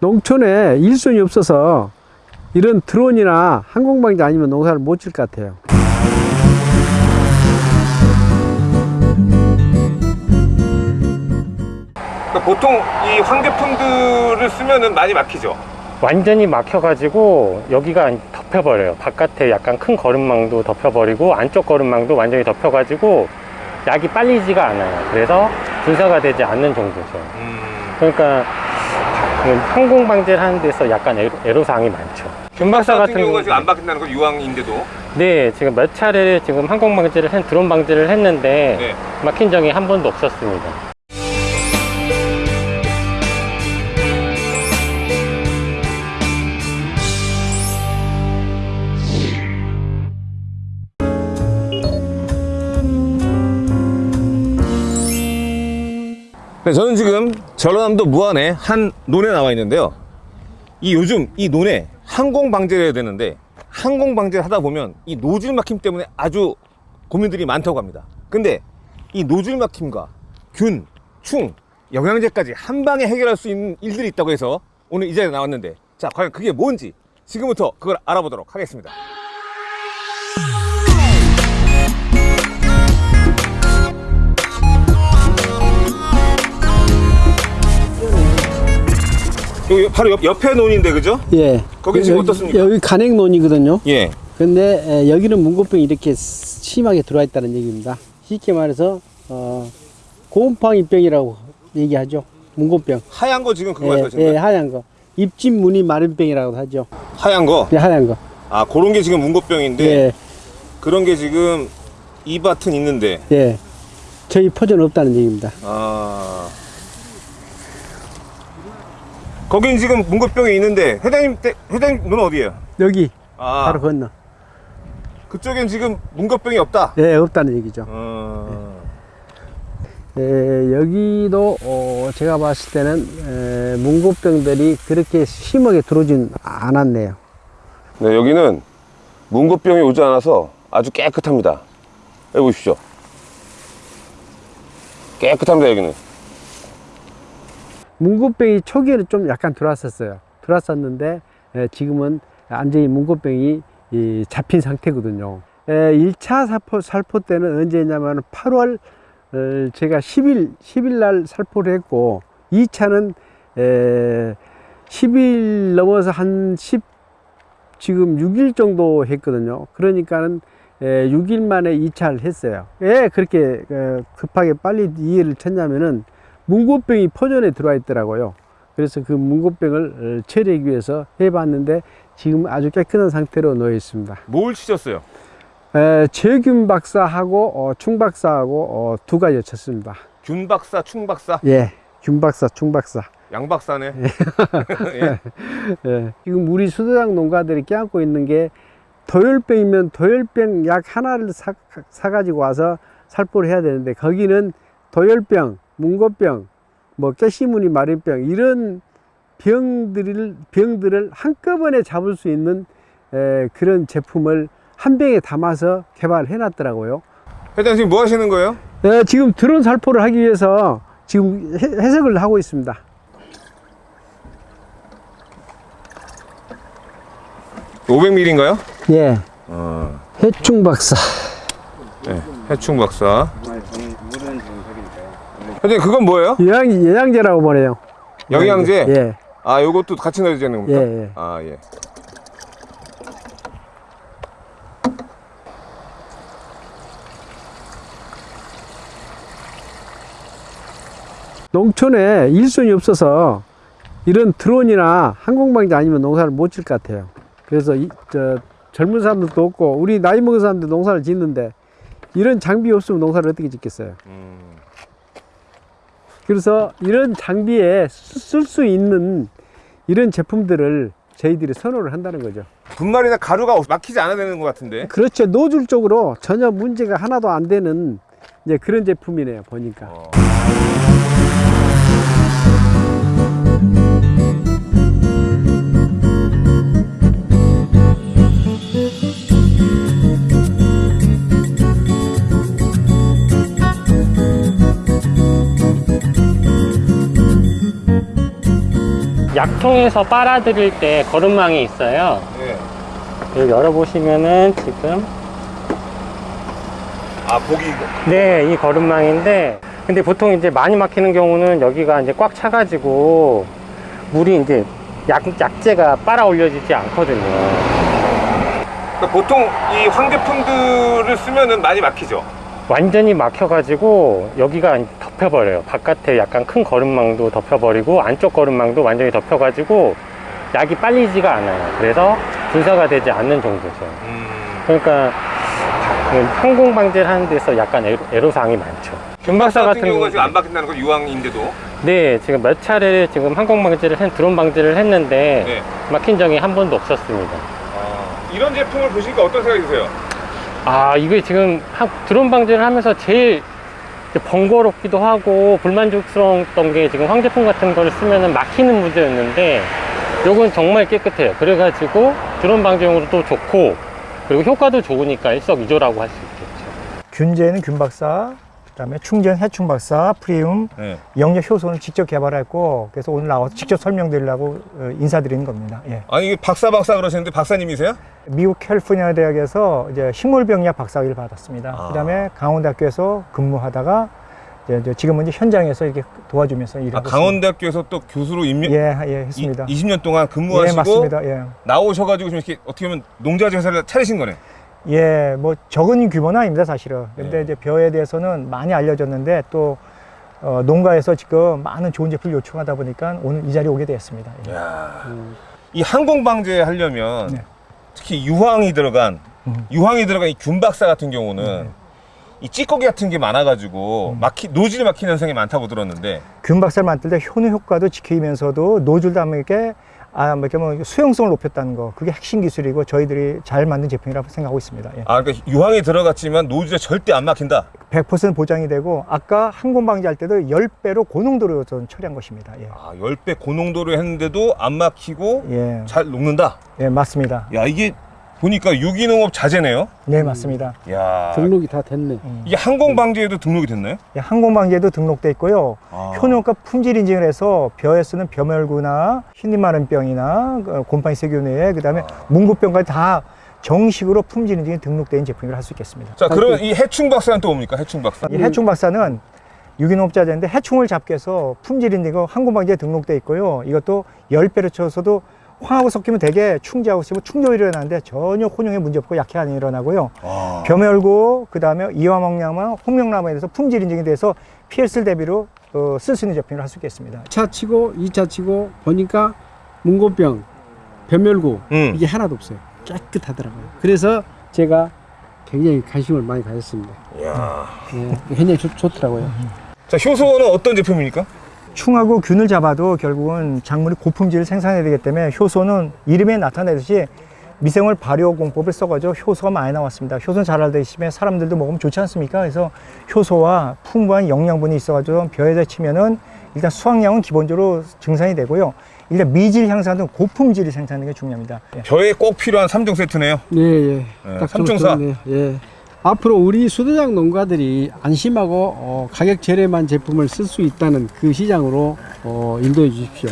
농촌에 일손이 없어서 이런 드론이나 항공방지 아니면 농사를 못 질 것 같아요. 그러니까 보통 이 환경품들을 쓰면은 많이 막히죠. 완전히 막혀가지고 여기가 덮여버려요. 바깥에 약간 큰 거름망도 덮여버리고 안쪽 거름망도 완전히 덮여가지고 약이 빨리지가 않아요. 그래서 분사가 되지 않는 정도죠. 음. 그러니까 그 항공 방지를 하는 데서 약간 애로, 애로사항이 많죠. 균박사 같은 같은 경우가 경우 지금 안 막힌다는 건 유황인데도. 네 지금 몇 차례 지금 항공 방지를 한 드론 방지를 했는데 네. 막힌 적이 한 번도 없었습니다. 네, 저는 지금 전라남도 무안의 한 논에 나와 있는데요. 이 요즘 이 논에 항공 방제를 해야 되는데 항공 방제를 하다 보면 이 노즐 막힘 때문에 아주 고민들이 많다고 합니다. 근데 이 노즐 막힘과 균, 충, 영양제까지 한 방에 해결할 수 있는 일들이 있다고 해서 오늘 이 자리에 나왔는데 자, 과연 그게 뭔지 지금부터 그걸 알아보도록 하겠습니다. 여기 바로 옆, 옆에 논인데 그죠? 예. 거기 지금 여기- 어떻습니까? 여기 간행 논이거든요. 예. 근데 에, 여기는 문고병이 이렇게 심하게 들어와 있다는 얘기입니다. 쉽게 말해서 어, 고음팡이병이라고 얘기하죠. 문고병. 하얀 거 지금 그거 예, 말씀하시는 예, 거예요? 하얀 거. 입진 무늬 마른병이라고 하죠. 하얀 거. 네, 하얀 거. 아, 그런 게 지금 문고병인데 예, 그런 게 지금 이 밭은 있는데 예. 저희 포전 없다는 얘기입니다. 아. 거긴 지금 문고병이 있는데 회장님 때 회장님 눈은 어디예요? 여기 아. 바로 건너. 그쪽엔 지금 문고병이 없다. 예, 없다는 얘기죠. 어. 예, 여기도 어, 제가 봤을 때는 에, 문고병들이 그렇게 심하게 들어오진 않았네요. 네, 여기는 문고병이 오지 않아서 아주 깨끗합니다. 여기 보십시오. 깨끗합니다, 여기는. 문고병이 초기에는 좀 약간 들어왔었어요. 들어왔었는데 에, 지금은 완전히 문고병이 이, 잡힌 상태거든요. 에, 1차 살포, 살포 때는 언제냐면 8월 어, 제가 10일 10일 날 살포를 했고 2차는 에, 10일 넘어서 한 10, 지금 6일 정도 했거든요. 그러니까는 에, 6일 만에 2차를 했어요. 왜 그렇게 어, 급하게 빨리 이해를 쳤냐면은 문고병이 포전에 들어와 있더라고요. 그래서 그 문고병을 어, 처리하기 위해서 해봤는데 지금 아주 깨끗한 상태로 놓여 있습니다. 뭘 치셨어요? 에, 제균 박사하고 어, 충 박사하고 어, 두 가지 쳤습니다. 균 박사, 충 박사, 예, 균 박사, 충 박사. 양 박사네. 예. 예. 지금 우리 수도장 농가들이 껴안고 있는 게 도열병이면 도열병 약 하나를 사, 사가지고 와서 살포를 해야 되는데 거기는 도열병, 문고병, 뭐 깨시무늬 마른병 이런 병들을 병들을 한꺼번에 잡을 수 있는 에, 그런 제품을 한 병에 담아서 개발해 놨더라고요. 회장님 지금 뭐 하시는 거예요? 예, 지금 드론 살포를 하기 위해서 지금 해, 해석을 하고 있습니다. 오 500ml인가요? 예, 어. 해충 박사. 네, 해충 박사. 회장님 그건 뭐예요? 영양, 영양제라고 보내요. 영양제? 예, 아, 요것도 같이 넣어야 되는 겁니까? 예, 예. 아, 예. 농촌에 일손이 없어서 이런 드론이나 항공방지 아니면 농사를 못 질 것 같아요. 그래서 이, 저, 젊은 사람들도 없고 우리 나이 먹은 사람들 농사를 짓는데 이런 장비 없으면 농사를 어떻게 짓겠어요. 음. 그래서 이런 장비에 쓸 수 있는 이런 제품들을 저희들이 선호를 한다는 거죠. 분말이나 가루가 막히지 않아야 되는 것 같은데. 그렇죠. 노즐적으로 전혀 문제가 하나도 안 되는 이제 그런 제품이네요. 보니까. 어. 약통에서 빨아들일 때 거름망이 있어요. 네. 여기 열어보시면은 지금 아 보기 네, 이 거름망인데 근데 보통 이제 많이 막히는 경우는 여기가 이제 꽉 차가지고 물이 이제 약, 약재가 빨아 올려지지 않거든요. 그러니까 보통 이 황제품들을 쓰면은 많이 막히죠. 완전히 막혀가지고 여기가 덮여버려요. 바깥에 약간 큰 거름망도 덮여버리고 안쪽 거름망도 완전히 덮여가지고 약이 빨리지가 않아요. 그래서 분사가 되지 않는 정도죠. 음. 그러니까 항공 방제를 하는 데서 약간 애로, 애로사항이 많죠. 균박사 같은 경우가 경우 지금 안 막힌다는 건 유황인데도. 네, 지금 몇 차례 지금 항공 방제를 한 드론 방제를 했는데 네. 막힌 적이 한 번도 없었습니다. 아, 이런 제품을 보시니까 어떤 생각이 드세요? 아, 이게 지금 하- 드론 방제를 하면서 제일 번거롭기도 하고 불만족스러웠던 게 지금 황제품 같은 거를 쓰면은 막히는 문제였는데 요건 정말 깨끗해요. 그래가지고 드론 방제용으로 또 좋고 그리고 효과도 좋으니까 일석이조라고 할 수 있겠죠. 균제는 균박사, 그다음에 충전 해충 박사, 프리움, 네. 영역 효소는 직접 개발했고 그래서 오늘 나와서 직접 설명드리려고 어, 인사드리는 겁니다. 예. 아니 이게 박사 박사 그러시는데 박사님이세요? 미국 캘리포니아 대학에서 이제 식물병리학 박사학위를 받았습니다. 아. 그다음에 강원대학교에서 근무하다가 이제 지금은 이제 현장에서 이렇게 도와주면서 일하고 아, 강원대학교에서 또 교수로 임명. 예, 예, 했습니다. 이, 20년 동안 예, 근무하시고 맞습니다. 예. 나오셔 가지고 지금 이렇게 어떻게 보면 농자재 회사를 차리신 거네. 예, 뭐 적은 규모는 아닙니다, 사실은. 근데 네. 이제 벼에 대해서는 많이 알려졌는데 또 어, 농가에서 지금 많은 좋은 제품을 요청하다 보니까 오늘 이 자리에 오게 되었습니다. 예. 야. 이 항공 방제 하려면 네. 특히 유황이 들어간 음. 유황이 들어간 이 균박사 같은 경우는 이 찌꺼기 같은 게 많아가지고 막히 노즐이 막히는 현상이 많다고 들었는데 균박사를 만들 때 효능 효과도 지키면서도 노즐 담에게 아, 뭐 이렇게 뭐 수용성을 높였다는 거 그게 핵심 기술이고 저희들이 잘 만든 제품이라고 생각하고 있습니다. 예. 아 그러니까 유황이 들어갔지만 노즐에 절대 안 막힌다. 100% 보장이 되고 아까 항공 방지할 때도 10배로 고농도로 좀 처리한 것입니다. 예. 아 10배 고농도로 했는데도 안 막히고 예. 잘 녹는다. 예, 맞습니다. 야 이게 보니까 유기농업 자재네요. 네, 맞습니다. 야 등록이 다 됐네. 이게 항공 방제에도 등록이 됐나요? 예, 항공 방지에도 등록돼 있고요. 아. 효능과 품질 인증을 해서 벼에 쓰는 벼멸구나 흰잎마른병이나 어, 곰팡이 세균에 그 다음에 문구병까지 다 정식으로 품질 인증이 등록된 제품이라 할수 있겠습니다. 자 그러면 이 해충 박사는 또 뭡니까? 해충 박사. 이 해충 박사는 유기농업 자재인데 해충을 잡기 위해서 품질 인증이 항공 방지에 등록돼 있고요. 이것도 10배로 쳐서도 황하고 섞이면 되게 충지하고 있으면 충돌이 일어나는데 전혀 혼용에 문제 없고 약해 안 일어나고요. 아. 벼멸구 그다음에 이화목량화 홍명나무에 대해서 품질 인증에 대해서 PSL 대비로 어, 쓸 수 있는 제품이라 할수 있겠습니다. 1차 치고 2차 치고 보니까 문고병, 변멸구 음. 이게 하나도 없어요. 깨끗하더라고요. 그래서 제가 굉장히 관심을 많이 가졌습니다. 야. 예, 굉장히 좋, 좋더라고요. 자 효소는 어떤 제품입니까? 충하고 균을 잡아도 결국은 작물이 고품질을 생산해야 되기 때문에 효소는 이름에 나타내듯이 미생물 발효 공법을 써가지고 효소가 많이 나왔습니다. 효소는 잘 알다시피 사람들도 먹으면 좋지 않습니까? 그래서 효소와 풍부한 영양분이 있어가지고 벼에다 치면은 일단 수확량은 기본적으로 증산이 되고요. 일단 미질 향상은 고품질이 생산하는 게 중요합니다. 예. 벼에 꼭 필요한 3종 세트네요. 예, 예. 네, 딱 삼총사. 좋네요. 예. 앞으로 우리 수도장 농가들이 안심하고 어, 가격 저렴한 제품을 쓸 수 있다는 그 시장으로 어, 인도해 주십시오.